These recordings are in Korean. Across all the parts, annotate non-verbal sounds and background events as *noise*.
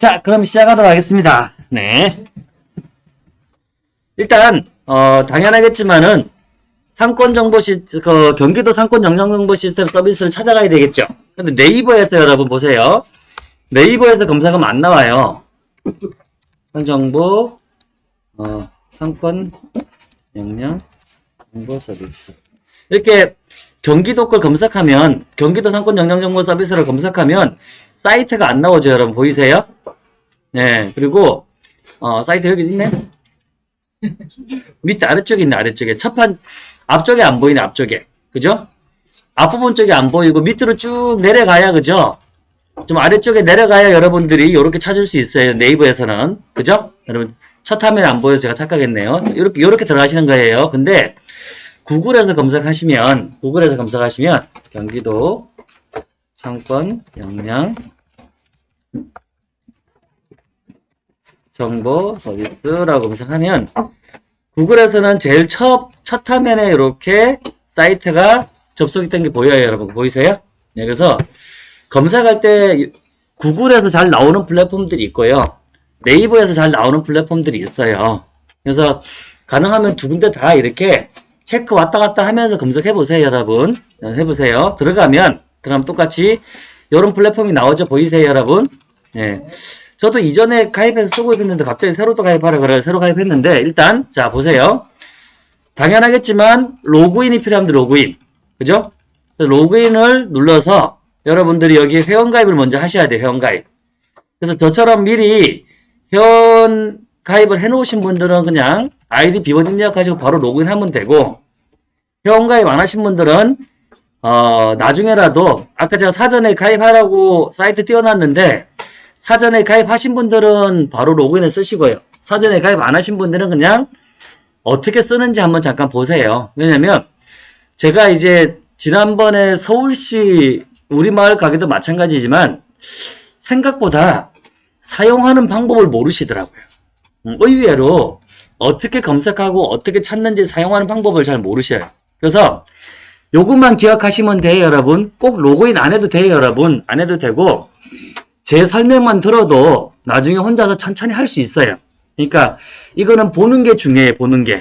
자, 그럼 시작하도록 하겠습니다. 네. 일단, 어, 당연하겠지만은, 상권 정보 시, 그, 경기도 상권 영상 정보 시스템 서비스를 찾아가야 되겠죠. 근데 네이버에서 여러분 보세요. 네이버에서 검색하면 안 나와요. 정보, 어, 상권 영양 정보 서비스. 이렇게 경기도 걸 검색하면, 경기도 상권 영양 정보 서비스를 검색하면, 사이트가 안 나오죠, 여러분. 보이세요? 네. 그리고, 어, 사이트 여기 있네? 밑에 아래쪽에 있네, 아래쪽에. 첫판, 앞쪽에 안 보이네, 앞쪽에. 그죠? 앞부분 쪽에 안 보이고, 밑으로 쭉 내려가야, 그죠? 좀 아래쪽에 내려가야 여러분들이 이렇게 찾을 수 있어요. 네이버에서는. 그죠? 여러분, 첫 화면에 안 보여서 제가 착각했네요. 이렇게, 이렇게 들어가시는 거예요. 근데, 구글에서 검색하시면, 구글에서 검색하시면, 경기도 상권 역량 정보 서비스라고 검색하면 구글에서는 제일 첫, 첫 화면에 이렇게 사이트가 접속이 된 게 보여요 여러분. 보이세요? 네, 그래서 검색할 때 구글에서 잘 나오는 플랫폼들이 있고요. 네이버에서 잘 나오는 플랫폼들이 있어요. 그래서 가능하면 두 군데 다 이렇게 체크 왔다 갔다 하면서 검색해 보세요 여러분. 해보세요. 들어가면 그럼 똑같이 이런 플랫폼이 나오죠. 보이세요 여러분? 예. 저도 이전에 가입해서 쓰고 있는데 갑자기 새로 또 가입하라 그래서 새로 가입했는데 일단 자 보세요. 당연하겠지만 로그인이 필요합니다 로그인. 그죠? 로그인을 눌러서 여러분들이 여기 회원가입을 먼저 하셔야 돼요 회원가입. 그래서 저처럼 미리 회원 가입을 해 놓으신 분들은 그냥 아이디 비번 입력하시고 바로 로그인하면 되고 회원가입 안 하신 분들은 어, 나중에라도 아까 제가 사전에 가입하라고 사이트 띄워놨는데 사전에 가입하신 분들은 바로 로그인을 쓰시고요. 사전에 가입 안 하신 분들은 그냥 어떻게 쓰는지 한번 잠깐 보세요. 왜냐면 제가 이제 지난번에 서울시 우리마을 가게도 마찬가지지만 생각보다 사용하는 방법을 모르시더라고요. 음, 의외로 어떻게 검색하고 어떻게 찾는지 사용하는 방법을 잘 모르셔요. 그래서 요것만 기억하시면 돼요, 여러분. 꼭 로그인 안 해도 돼요, 여러분. 안 해도 되고, 제 설명만 들어도 나중에 혼자서 천천히 할 수 있어요. 그러니까, 이거는 보는 게 중요해요, 보는 게.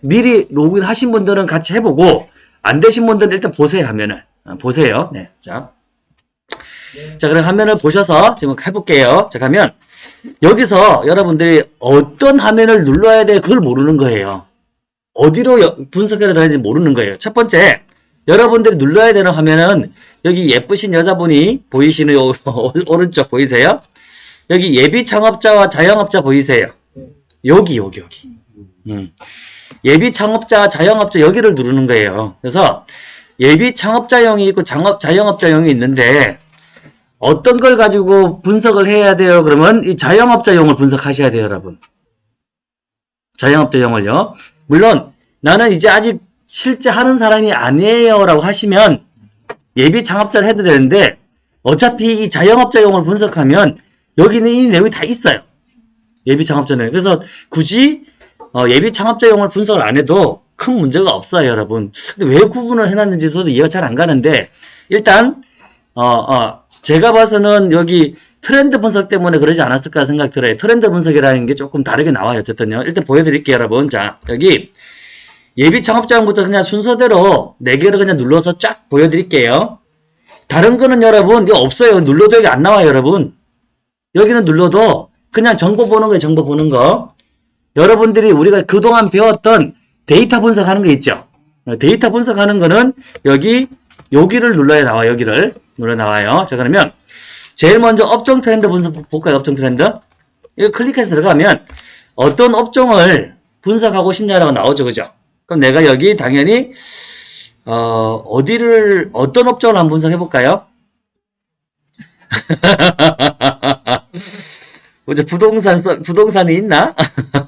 미리 로그인 하신 분들은 같이 해보고, 안 되신 분들은 일단 보세요, 화면을. 어, 보세요. 네. 자. 자, 그럼 화면을 보셔서 지금 해볼게요. 자, 가면, 여기서 여러분들이 어떤 화면을 눌러야 돼, 그걸 모르는 거예요. 어디로 분석해야 되는지 모르는 거예요. 첫 번째, 여러분들이 눌러야 되는 화면은 여기 예쁘신 여자분이 보이시는 *laughs* 오른쪽 보이세요? 여기 예비 창업자와 자영업자 보이세요? 여기 여기 여기 음. 예비 창업자 자영업자 여기를 누르는 거예요. 그래서 예비 창업자용이 있고 장업 자영업자용이 있는데 어떤 걸 가지고 분석을 해야 돼요? 그러면 이 자영업자용을 분석하셔야 돼요, 여러분. 자영업자용을요. 물론 나는 이제 아직 실제 하는 사람이 아니에요 라고 하시면 예비 창업자를 해도 되는데 어차피 이 자영업자용을 분석하면 여기는 이 내용이 다 있어요. 예비 창업자는. 그래서 굳이 어, 예비 창업자용을 분석을 안 해도 큰 문제가 없어요 여러분. 근데 왜 구분을 해놨는지 저도 이해가 잘 안 가는데 일단 어, 어, 제가 봐서는 여기 트렌드 분석 때문에 그러지 않았을까 생각 들어요. 트렌드 분석이라는 게 조금 다르게 나와요. 어쨌든요. 일단 보여드릴게요 여러분. 자 여기 예비 창업자용부터 그냥 순서대로 4개를 그냥 눌러서 쫙 보여드릴게요. 다른 거는 여러분 이거 없어요. 눌러도 여기 안 나와요 여러분. 여기는 눌러도 그냥 정보 보는 거예요. 정보 보는 거. 여러분들이 우리가 그동안 배웠던 데이터 분석하는 거 있죠. 데이터 분석하는 거는 여기 여기를 눌러야 나와 요 여기를 눌러 나와요. 자 그러면 제일 먼저 업종 트렌드 분석 볼까요? 업종 트렌드. 이거 클릭해서 들어가면 어떤 업종을 분석하고 싶냐라고 나오죠. 그죠? 그럼 내가 여기 당연히 어, 어디를 어떤 업종을 한번 분석해 볼까요? 뭐죠? *laughs* 부동산 서, 부동산이 있나?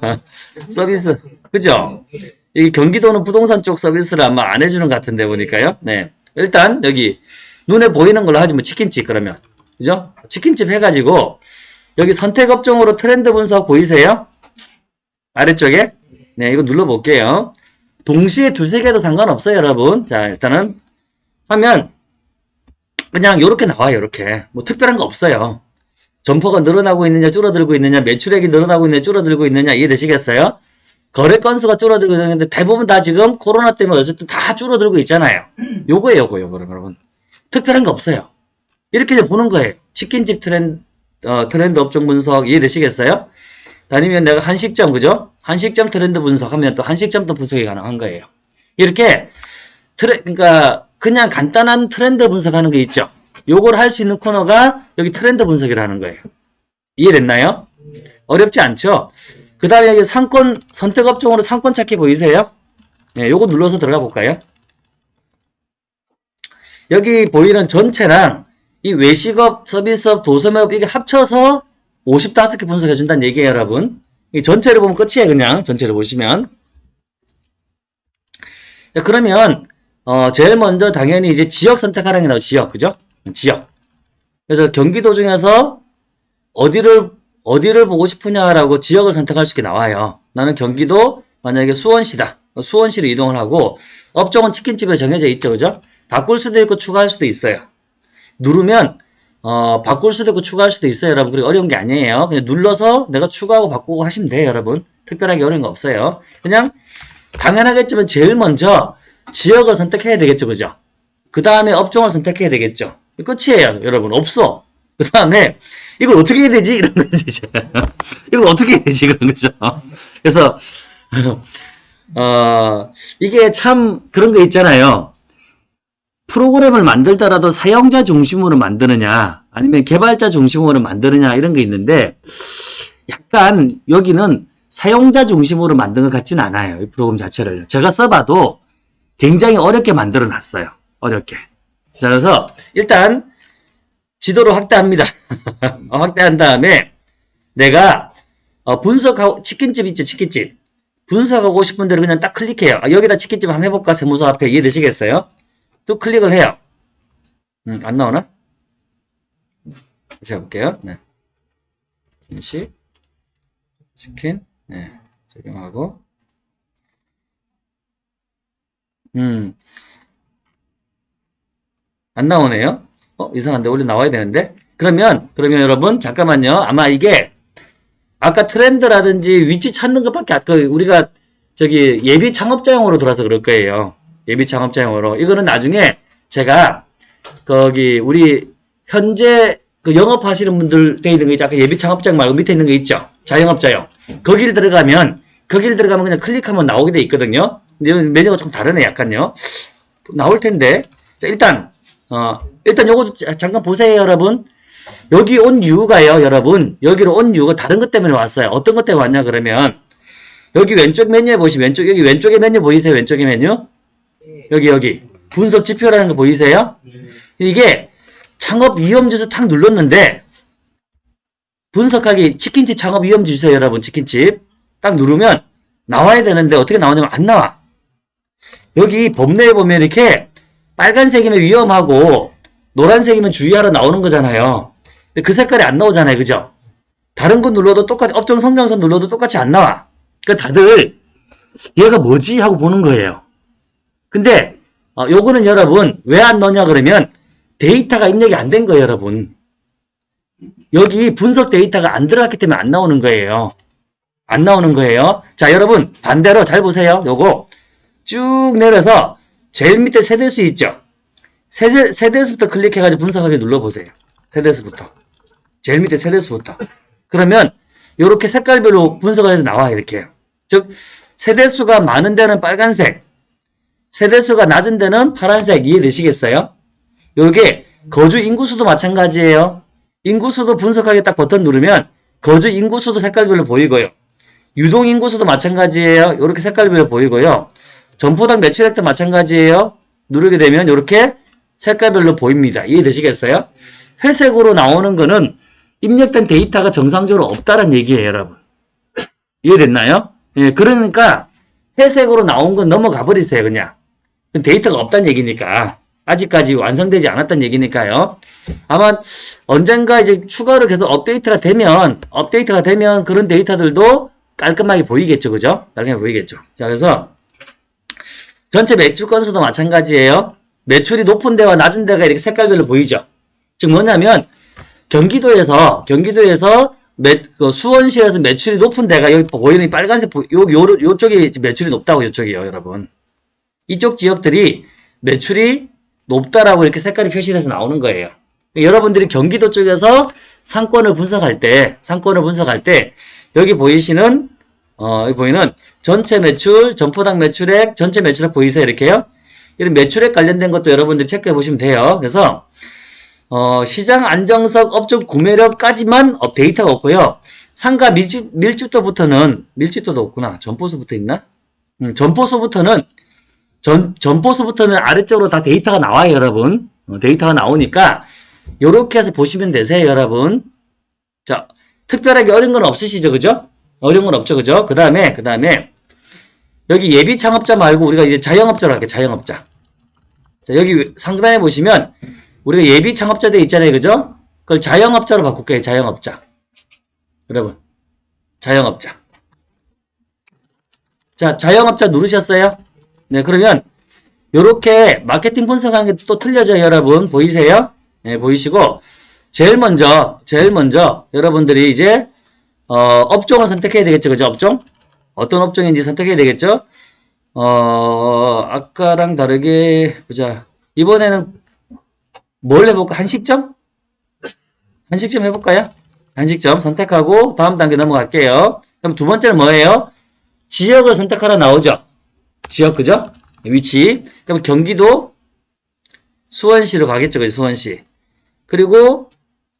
*laughs* 서비스 그죠? 이 경기도는 부동산 쪽 서비스를 아마 안 해주는 것 같은데 보니까요. 네, 일단 여기 눈에 보이는 걸로 하지 뭐 치킨집 그러면 그죠? 치킨집 해가지고 여기 선택 업종으로 트렌드 분석 보이세요? 아래쪽에 네 이거 눌러볼게요. 동시에 두세 개도 상관없어요, 여러분. 자, 일단은 하면 그냥 이렇게 나와요, 이렇게. 뭐 특별한 거 없어요. 점포가 늘어나고 있느냐 줄어들고 있느냐 매출액이 늘어나고 있느냐 줄어들고 있느냐 이해되시겠어요? 거래 건수가 줄어들고 있는데 대부분 다 지금 코로나 때문에 어쨌든 다 줄어들고 있잖아요. 요거예요, 요거, 요거, 여러분. 특별한 거 없어요. 이렇게 보는 거예요. 치킨집 트렌드, 어, 트렌드 업종 분석 이해되시겠어요? 아니면 내가 한식점, 그죠? 한식점 트렌드 분석하면 또 한식점도 분석이 가능한 거예요. 이렇게 트레, 그러니까 그냥 간단한 트렌드 분석하는 게 있죠. 요걸 할 수 있는 코너가 여기 트렌드 분석이라는 거예요. 이해됐나요? 어렵지 않죠? 그 다음에 여기 상권, 선택 업종으로 상권 찾기 보이세요? 네, 요거 눌러서 들어가 볼까요? 여기 보이는 전체랑 이 외식업, 서비스업, 도소매업 이게 합쳐서 55개 분석해 준다는 얘기예요, 여러분. 이 전체를 보면 끝이에요, 그냥. 전체를 보시면. 자, 그러면 어, 제일 먼저 당연히 이제 지역 선택하라는 게 나오죠. 지역, 그죠? 지역. 그래서 경기도 중에서 어디를 어디를 보고 싶으냐라고 지역을 선택할 수 있게 나와요. 나는 경기도 만약에 수원시다. 수원시로 이동을 하고 업종은 치킨집에 정해져 있죠, 그죠? 바꿀 수도 있고 추가할 수도 있어요. 누르면 어, 바꿀 수도 있고 추가할 수도 있어요, 여러분. 그리고 어려운 게 아니에요. 그냥 눌러서 내가 추가하고 바꾸고 하시면 돼요, 여러분. 특별하게 어려운 거 없어요. 그냥 당연하겠지만 제일 먼저 지역을 선택해야 되겠죠, 그죠? 그 다음에 업종을 선택해야 되겠죠. 끝이에요, 여러분. 없어. 그 다음에 이걸 어떻게 해야 되지? 이런 거지, 이제. *laughs* 이걸 어떻게 해야 되지? 그런 거죠. 그래서, *laughs* 어, 이게 참 그런 거 있잖아요. 프로그램을 만들더라도 사용자 중심으로 만드느냐, 아니면 개발자 중심으로 만드느냐, 이런 게 있는데, 약간 여기는 사용자 중심으로 만든 것 같지는 않아요. 이 프로그램 자체를. 제가 써봐도 굉장히 어렵게 만들어 놨어요. 어렵게. 자, 그래서 일단 지도를 확대합니다. 어, *laughs* 확대한 다음에 내가 어, 분석하고 치킨집 있죠, 치킨집. 분석하고 싶은 대로 그냥 딱 클릭해요. 아, 여기다 치킨집 한번 해볼까? 세무서 앞에 이해되시겠어요? 또 클릭을 해요. 음, 안 나오나? 다시 해볼게요. 네. 김식, 치킨, 네. 적용하고. 음. 안 나오네요. 어, 이상한데. 원래 나와야 되는데. 그러면, 그러면 여러분, 잠깐만요. 아마 이게, 아까 트렌드라든지 위치 찾는 것밖에, 아까 우리가 저기 예비 창업자용으로 들어서 그럴 거예요. 예비 창업자용으로. 이거는 나중에 제가, 거기, 우리, 현재 그 영업하시는 분들 돼 있는 거 있죠. 예비 창업자용 말고 밑에 있는 거 있죠. 자영업자용. 거기를 들어가면, 거기를 들어가면 그냥 클릭하면 나오게 돼 있거든요. 근데 메뉴가 좀 다르네, 약간요. 나올 텐데. 자, 일단, 어, 일단 요거 잠깐 보세요, 여러분. 여기 온 이유가요, 여러분. 여기로 온 이유가 다른 것 때문에 왔어요. 어떤 것 때문에 왔냐, 그러면. 여기 왼쪽 메뉴에 보시면, 왼쪽, 여기 왼쪽에 메뉴 보이세요? 왼쪽에 메뉴? 여기, 여기. 분석 지표라는 거 보이세요? 이게 창업 위험지수 탁 눌렀는데, 분석하기 치킨집 창업 위험지수요, 여러분. 치킨집. 딱 누르면 나와야 되는데 어떻게 나오냐면 안 나와. 여기 법내에 보면 이렇게 빨간색이면 위험하고 노란색이면 주의하라 나오는 거잖아요. 근데 그 색깔이 안 나오잖아요. 그죠? 다른 거 눌러도 똑같이 업종 성장선 눌러도 똑같이 안 나와. 그러니까 다들 얘가 뭐지 하고 보는 거예요. 근데 어, 요거는 여러분 왜 안 넣냐 그러면 데이터가 입력이 안 된 거예요, 여러분. 여기 분석 데이터가 안 들어갔기 때문에 안 나오는 거예요. 안 나오는 거예요. 자, 여러분 반대로 잘 보세요. 요거 쭉 내려서 제일 밑에 세대수 있죠? 세대, 세대수부터 클릭해가지고 분석하기 눌러보세요. 세대수부터. 제일 밑에 세대수부터. 그러면 이렇게 색깔별로 분석을 해서 나와요. 이렇게. 즉 세대수가 많은 데는 빨간색, 세대수가 낮은 데는 파란색 이해되시겠어요? 요게 거주 인구수도 마찬가지예요. 인구수도 분석하기 딱 버튼 누르면 거주 인구수도 색깔별로 보이고요. 유동 인구수도 마찬가지예요. 이렇게 색깔별로 보이고요. 점포당 매출액도 마찬가지예요. 누르게 되면 이렇게 색깔별로 보입니다. 이해되시겠어요? 회색으로 나오는 거는 입력된 데이터가 정상적으로 없다는 얘기예요, 여러분. 이해됐나요? 예, 그러니까 회색으로 나온 건 넘어가 버리세요, 그냥. 데이터가 없다는 얘기니까. 아직까지 완성되지 않았다는 얘기니까요. 아마 언젠가 이제 추가로 계속 업데이트가 되면, 업데이트가 되면 그런 데이터들도 깔끔하게 보이겠죠, 그죠? 깔끔하게 보이겠죠. 자, 그래서 전체 매출 건수도 마찬가지예요. 매출이 높은 데와 낮은 데가 이렇게 색깔별로 보이죠. 즉 뭐냐면 경기도에서 경기도에서 매, 그 수원시에서 매출이 높은 데가 여기 보이는 이 빨간색 보- 요, 요, 요쪽이 매출이 높다고 요쪽이요 여러분 이쪽 지역들이 매출이 높다라고 이렇게 색깔이 표시돼서 나오는 거예요 여러분들이 경기도 쪽에서 상권을 분석할 때 상권을 분석할 때 여기 보이시는 어, 여기 보이는 전체 매출, 점포당 매출액, 전체 매출액 보이세요? 이렇게요? 이런 매출액 관련된 것도 여러분들이 체크해 보시면 돼요. 그래서 어, 시장 안정성, 업종 구매력까지만 업 데이터가 없고요. 상가 밀집, 밀집도부터는 밀집도도 없구나. 점포수부터 있나? 음, 점포수부터는 전, 점포수부터는 아래쪽으로 다 데이터가 나와요, 여러분. 어, 데이터가 나오니까 요렇게 해서 보시면 되세요, 여러분. 자, 특별하게 어려운 건 없으시죠, 그죠? 어려운 건 없죠, 그죠? 그 다음에, 그 다음에, 여기 예비 창업자 말고 우리가 이제 자영업자로 할게요, 자영업자. 자, 여기 상단에 보시면, 우리가 예비 창업자들 있잖아요, 그죠? 그걸 자영업자로 바꿀게요, 자영업자. 여러분, 자영업자. 자, 자영업자 누르셨어요? 네, 그러면, 요렇게 마케팅 분석하는 게또 틀려져요, 여러분. 보이세요? 네, 보이시고, 제일 먼저, 제일 먼저, 여러분들이 이제, 어, 업종을 선택해야 되겠죠. 그죠? 업종? 어떤 업종인지 선택해야 되겠죠? 어, 아까랑 다르게, 보자. 이번에는 뭘 해볼까? 한식점? 한식점 해볼까요? 한식점 선택하고 다음 단계 넘어갈게요. 그럼 두 번째는 뭐예요? 지역을 선택하라 나오죠? 지역, 그죠? 위치. 그럼 경기도 수원시로 가겠죠. 그죠? 수원시. 그리고,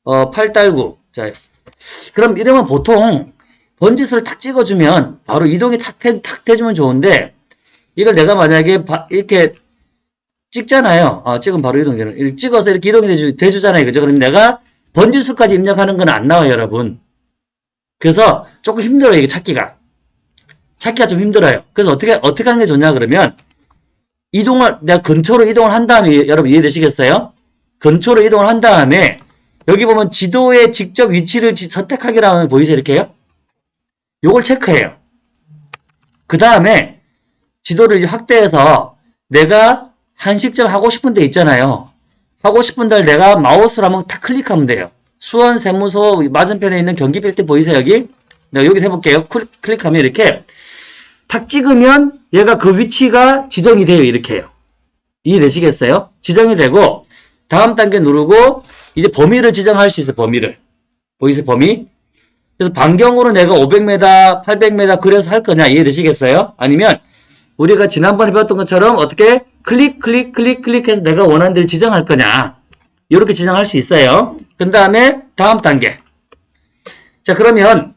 어, 팔달구. 자, 그럼 이러면 보통 번지수를 탁 찍어주면 바로 이동이 탁, 태, 탁 돼주면 좋은데 이걸 내가 만약에 바- 이렇게 찍잖아요. 어, 찍으면 바로 이동되는. 찍어서 이렇게 이동이 돼주, 돼주잖아요. 그죠? 그럼 내가 번지수까지 입력하는 건 안 나와요, 여러분. 그래서 조금 힘들어요, 이게 찾기가. 찾기가 좀 힘들어요. 그래서 어떻게, 어떻게 하는 게 좋냐, 그러면 이동을, 내가 근처로 이동을 한 다음에, 여러분 이해되시겠어요? 근처로 이동을 한 다음에 여기 보면 지도의 직접 위치를 지- 선택하기라는 거 보이죠? 이렇게요? 요걸 체크해요. 그 다음에 지도를 이제 확대해서 내가 한식점 하고 싶은 데 있잖아요. 하고 싶은 데를 내가 마우스로 한번 탁 클릭하면 돼요. 수원 세무서 맞은편에 있는 경기 빌딩 보이세요? 여기? 내가 여기 해볼게요. 클릭, 클릭하면 이렇게 탁 찍으면 얘가 그 위치가 지정이 돼요. 이렇게요. 이해되시겠어요? 지정이 되고 다음 단계 누르고 이제 범위를 지정할 수 있어요. 범위를. 보이세요? 범위? 그래서 반경으로 내가 500m, 800m 그래서 할 거냐 이해되시겠어요? 아니면 우리가 지난번에 배웠던 것처럼 어떻게 클릭 클릭 클릭 클릭해서 내가 원하는 데를 지정할 거냐 이렇게 지정할 수 있어요. 그 다음에 다음 단계. 자 그러면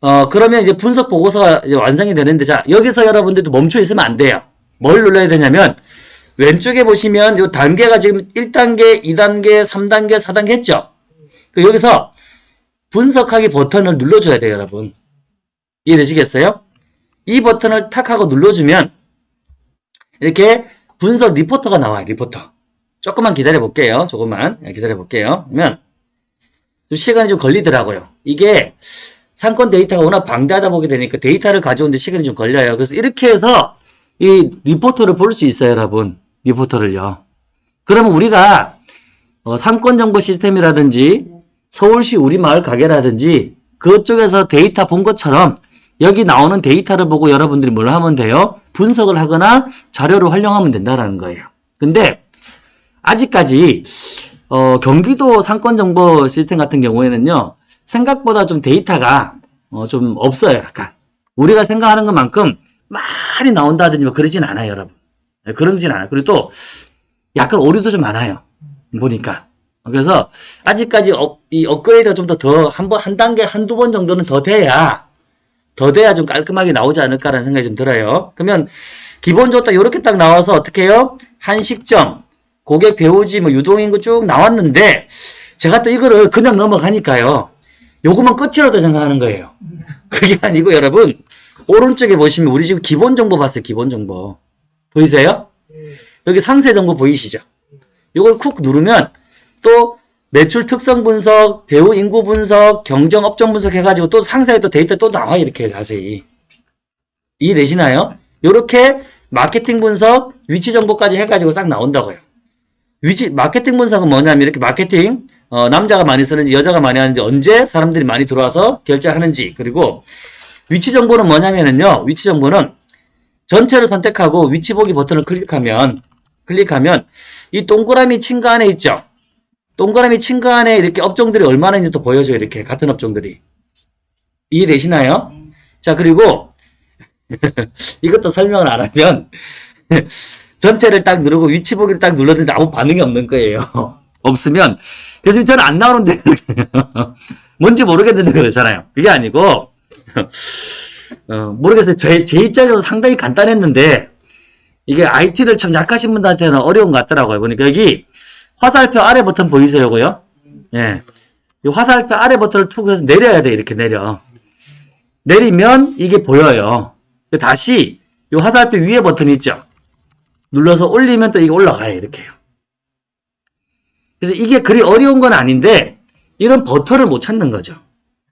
어 그러면 이제 분석 보고서가 이제 완성이 되는데 자 여기서 여러분들도 멈춰 있으면 안 돼요. 뭘 눌러야 되냐면 왼쪽에 보시면 이 단계가 지금 1단계, 2단계, 3단계, 4단계 했죠? 그 여기서 분석하기 버튼을 눌러줘야 돼요, 여러분. 이해되시겠어요? 이 버튼을 탁 하고 눌러주면 이렇게 분석 리포터가 나와요, 리포터. 조금만 기다려 볼게요. 조금만 네, 기다려 볼게요. 그러면 좀 시간이 좀 걸리더라고요. 이게 상권 데이터가 워낙 방대하다 보게 되니까 데이터를 가져오는데 시간이 좀 걸려요. 그래서 이렇게 해서 이 리포트를 볼 수 있어요, 여러분. 리포트를요. 그러면 우리가 어, 상권 정보 시스템이라든지 서울시 우리 마을 가게라든지 그쪽에서 데이터 본 것처럼 여기 나오는 데이터를 보고 여러분들이 뭘 하면 돼요? 분석을 하거나 자료를 활용하면 된다라는 거예요. 근데 아직까지 어, 경기도 상권 정보 시스템 같은 경우에는요. 생각보다 좀 데이터가 어, 좀 없어요. 약간 우리가 생각하는 것만큼 많이 나온다든지 뭐 그러진 않아요, 여러분. 네, 그러진 않아요. 그리고 또 약간 오류도 좀 많아요. 보니까. 그래서 아직까지 업, 이 업그레이드가 좀 더 더 한 번 한 단계 한두 번 정도는 더 돼야 더 돼야 좀 깔끔하게 나오지 않을까라는 생각이 좀 들어요. 그러면 기본적으로 딱 이렇게 딱 나와서 어떻게 해요? 한식점, 고객 배우지, 뭐 유동인구 쭉 나왔는데 제가 또 이거를 그냥 넘어가니까요. 요것만 끝이라도 생각하는 거예요. 그게 아니고 여러분 오른쪽에 보시면 우리 지금 기본 정보 봤어요. 기본 정보. 보이세요? 여기 상세 정보 보이시죠? 이걸 쿡 누르면 또 매출 특성 분석, 배우 인구 분석, 경정 업종 분석 해가지고 또 상세에 또 데이터 또 나와 이렇게 자세히 이해되시나요? 이렇게 마케팅 분석, 위치 정보까지 해가지고 싹 나온다고요. 위치 마케팅 분석은 뭐냐면 이렇게 마케팅 어, 남자가 많이 쓰는지 여자가 많이 하는지 언제 사람들이 많이 들어와서 결제하는지. 그리고 위치 정보는 뭐냐면은요 위치 정보는 전체를 선택하고 위치 보기 버튼을 클릭하면 클릭하면 이 동그라미 친구 안에 있죠? 동그라미 친구 안에 이렇게 업종들이 얼마나 있는지 또 보여줘요 이렇게. 같은 업종들이. 이해되시나요? 자 그리고 *laughs* 이것도 설명을 안 하면 *laughs* 전체를 딱 누르고 위치 보기를 딱 눌렀는데 아무 반응이 없는 거예요. *laughs* 없으면 교수님 저는 안 나오는데 *laughs* 뭔지 모르겠는데 그러잖아요. 그게 아니고 어, 모르겠어요. 제, 제 입장에서 상당히 간단했는데 이게 IT를 참 약하신 분들한테는 어려운 것 같더라고요. 보니까 여기 화살표 아래 버튼 보이세요고요? 예. 이 화살표 아래 버튼을 툭 해서 내려야 돼. 이렇게 내려. 내리면 이게 보여요. 다시 이 화살표 위에 버튼 있죠? 눌러서 올리면 또 이게 올라가요. 이렇게요. 그래서 이게 그리 어려운 건 아닌데 이런 버튼을 못 찾는 거죠.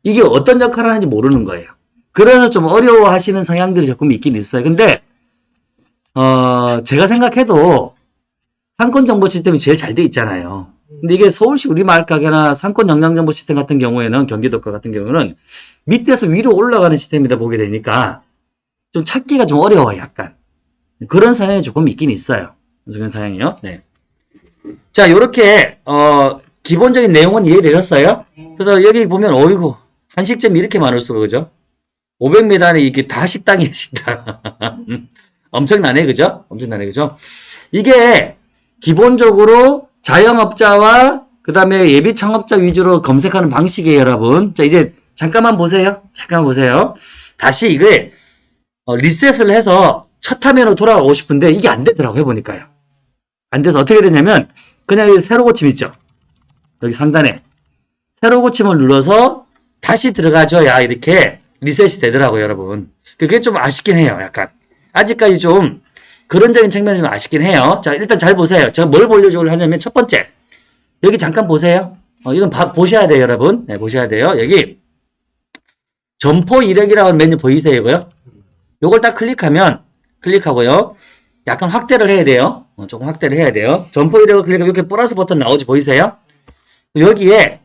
이게 어떤 역할을 하는지 모르는 거예요. 그래서 좀 어려워하시는 성향들이 조금 있긴 있어요. 근데 어, 제가 생각해도 상권 정보 시스템이 제일 잘 돼 있잖아요. 근데 이게 서울시 우리마을 가게나 상권 영양 정보 시스템 같은 경우에는 경기도가 같은 경우는 밑에서 위로 올라가는 시스템이다 보게 되니까 좀 찾기가 좀 어려워요, 약간. 그런 성향이 조금 있긴 있어요. 그런 성향이요. 네. 자, 요렇게 어, 기본적인 내용은 이해되셨어요? 그래서 여기 보면 어이구 한식점이 이렇게 많을 수가 그죠? 500m 안에 이게 다 식당이에요, 식당. *laughs* 엄청나네, 그죠? 엄청나네, 그죠? 이게 기본적으로 자영업자와 그 다음에 예비 창업자 위주로 검색하는 방식이에요, 여러분. 자, 이제 잠깐만 보세요. 잠깐만 보세요. 다시 이게 어, 리셋을 해서 첫 화면으로 돌아가고 싶은데 이게 안 되더라고요, 해보니까요. 안 돼서 어떻게 되냐면 그냥 여기 새로 고침 있죠? 여기 상단에 새로 고침을 눌러서 다시 들어가줘야 이렇게 리셋이 되더라고요, 여러분. 그게 좀 아쉽긴 해요, 약간. 아직까지 좀 그런적인 측면이 좀 아쉽긴 해요. 자, 일단 잘 보세요. 제가 뭘 보려고 하냐면 첫 번째. 여기 잠깐 보세요. 어, 이건 봐, 보셔야 돼요, 여러분. 네, 보셔야 돼요. 여기 점포 이력이라는 메뉴 보이세요, 이거요? 요걸 딱 클릭하면 클릭하고요. 약간 확대를 해야 돼요. 어, 조금 확대를 해야 돼요. 점포 이력을 클릭하면 이렇게 플러스 버튼 나오지 보이세요? 여기에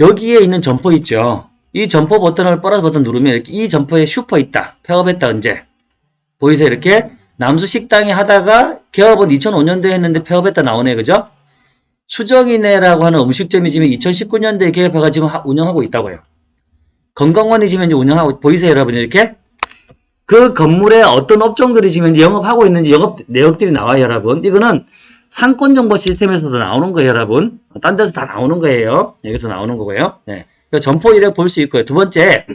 여기에 있는 점포 있죠. 이 점포 버튼을 플러스 버튼 누르면 이렇게 이 점포에 슈퍼 있다. 폐업했다 언제? 보이세요? 이렇게 남수 식당에 하다가 개업은 2005년도에 했는데 폐업했다 나오네. 그죠? 수정이네라고 하는 음식점이 지금 2019년도에 개업해가 지금 하- 운영하고 있다고요. 건강원이 지금 이제 운영하고 보이세요, 여러분? 이렇게 그 건물에 어떤 업종들이 지금 이제 영업하고 있는지 영업 내역들이 나와요, 여러분. 이거는 상권 정보 시스템에서도 나오는 거예요, 여러분. 딴 데서 다 나오는 거예요. 여기서 나오는 거고요. 네. 그 점포 이력 볼 수 있고요. 두 번째,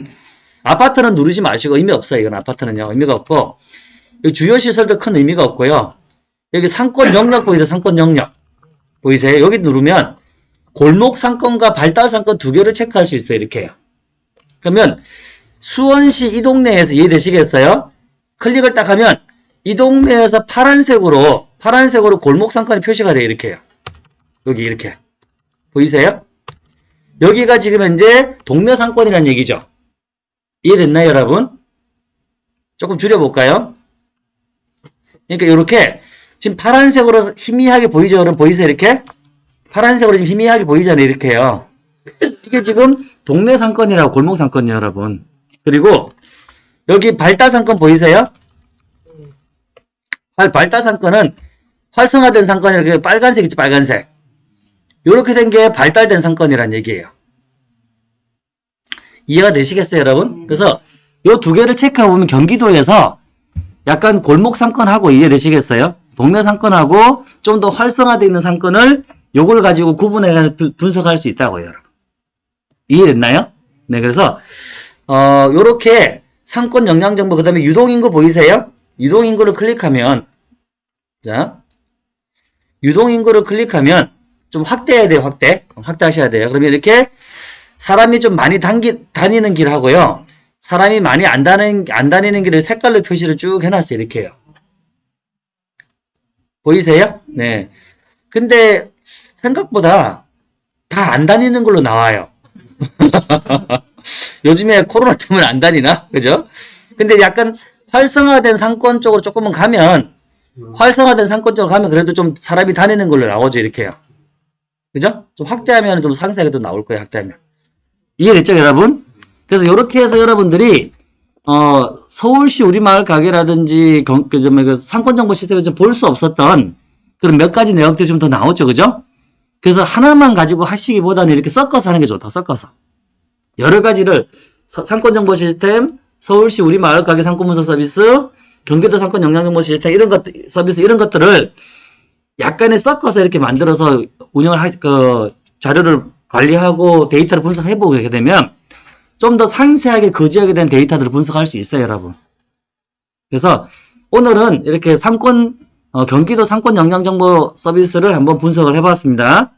아파트는 누르지 마시고 의미 없어요. 이건 아파트는요. 의미가 없고 주요 시설도 큰 의미가 없고요. 여기 상권 영역 보이세요? 상권 영역. 보이세요? 여기 누르면 골목 상권과 발달 상권 두 개를 체크할 수 있어요. 이렇게요. 그러면 수원시 이 동네에서 이해되시겠어요? 클릭을 딱 하면 이 동네에서 파란색으로 파란색으로 골목 상권이 표시가 돼요. 이렇게요. 여기 이렇게. 보이세요? 여기가 지금 현재 동네 상권이라는 얘기죠. 이해됐나요, 여러분? 조금 줄여볼까요? 그러니까 이렇게 지금 파란색으로 희미하게 보이죠? 여러분 보이세요? 이렇게? 파란색으로 지금 희미하게 보이잖아요. 이렇게요. 이게 지금 동네 상권이라고 골목 상권이에요, 여러분. 그리고 여기 발달 상권 보이세요? 발, 발달 상권은 활성화된 상권이라고 빨간색 있지, 빨간색. 이렇게 된 게 발달된 상권이란 얘기예요. 이해가 되시겠어요, 여러분? 그래서 요두 개를 체크해 보면 경기도에서 약간 골목 상권하고 이해되시겠어요? 동네 상권하고 좀 더 활성화되어 있는 상권을 요걸 가지고 구분해 분석할 수 있다고요, 여러분. 이해됐나요? 네, 그래서 어, 요렇게 상권 영양 정보 그 다음에 유동인구 보이세요? 유동인구를 클릭하면 자, 유동인구를 클릭하면 좀 확대해야 돼요, 확대. 확대하셔야 돼요. 그러면 이렇게 사람이 좀 많이 당기, 다니는 길 하고요. 사람이 많이 안 다니는, 안 다니는 길을 색깔로 표시를 쭉 해놨어요. 이렇게 요 보이세요? 네. 근데 생각보다 다 안 다니는 걸로 나와요. *laughs* 요즘에 코로나 때문에 안 다니나? 그죠? 근데 약간 활성화된 상권 쪽으로 조금은 가면 활성화된 상권 쪽으로 가면 그래도 좀 사람이 다니는 걸로 나오죠. 이렇게요. 그죠? 좀 확대하면 좀 상세하게 또 나올 거예요, 확대하면. 이해됐죠, 여러분? 그래서 이렇게 해서 여러분들이, 어, 서울시 우리마을 가게라든지, 경- 그, 좀, 그 상권정보 시스템에서 볼 수 없었던 그런 몇 가지 내용들이 좀 더 나오죠, 그죠? 그래서 하나만 가지고 하시기보다는 이렇게 섞어서 하는 게 좋다, 섞어서. 여러 가지를 서- 상권정보 시스템, 서울시 우리마을 가게 상권분석 서비스, 경기도 상권 영양정보 시스템 이런 것 서비스 이런 것들을 약간의 섞어서 이렇게 만들어서 운영을 할, 그, 자료를 관리하고 데이터를 분석해 보게 되면 좀 더 상세하게 그 지역에 대한 데이터들을 분석할 수 있어요, 여러분. 그래서 오늘은 이렇게 상권, 어, 경기도 상권 영양정보 서비스를 한번 분석을 해봤습니다.